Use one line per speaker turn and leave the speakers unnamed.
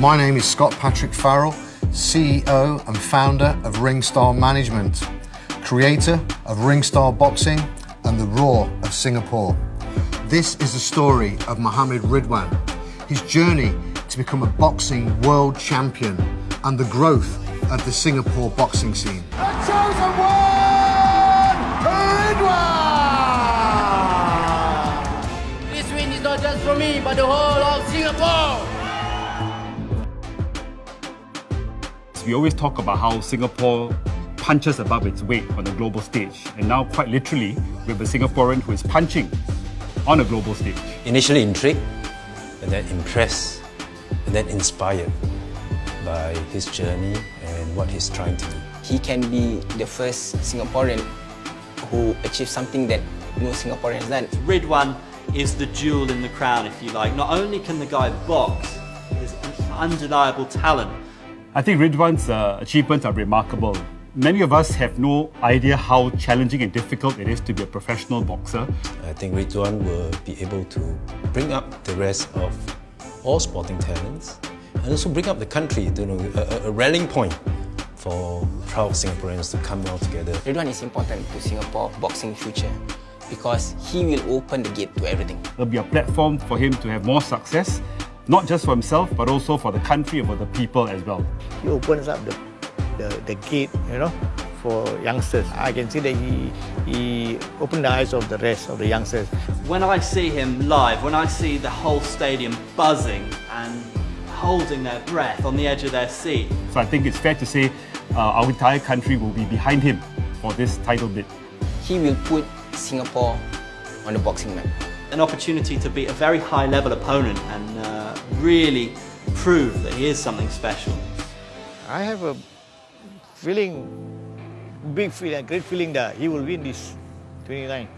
My name is Scott Patrick Farrell, CEO and founder of Ringstar Management, creator of Ringstar Boxing and the Roar of Singapore. This is the story of Mohammed Ridwan, his journey to become a boxing world champion and the growth of the Singapore boxing scene.
The chosen one, Ridwan!
This win is not just for me, but the whole of Singapore.
We always talk about how Singapore punches above its weight on the global stage. And now, quite literally, we have a Singaporean who is punching on a global stage.
Initially intrigued, and then impressed, and then inspired by his journey and what he's trying to do.
He can be the first Singaporean who achieved something that no Singaporean has done.
Ridwan is the jewel in the crown, if you like. Not only can the guy box, he's an undeniable talent.
I think Ridwan's uh, achievements are remarkable. Many of us have no idea how challenging and difficult it is to be a professional boxer.
I think Ridwan will be able to bring up the rest of all sporting talents and also bring up the country, you know, a, a rallying point for proud Singaporeans to come all together.
Ridwan is important to Singapore boxing future because he will open the gate to everything.
It'll be a platform for him to have more success not just for himself, but also for the country and for the people as well.
He opens up the, the, the gate, you know, for youngsters. I can see that he, he opened the eyes of the rest of the youngsters.
When I see him live, when I see the whole stadium buzzing and holding their breath on the edge of their seat.
So I think it's fair to say uh, our entire country will be behind him for this title bid.
He will put Singapore on the boxing map
an opportunity to beat a very high level opponent and uh, really prove that he is something special.
I have a feeling, big feeling, great feeling that he will win this 29.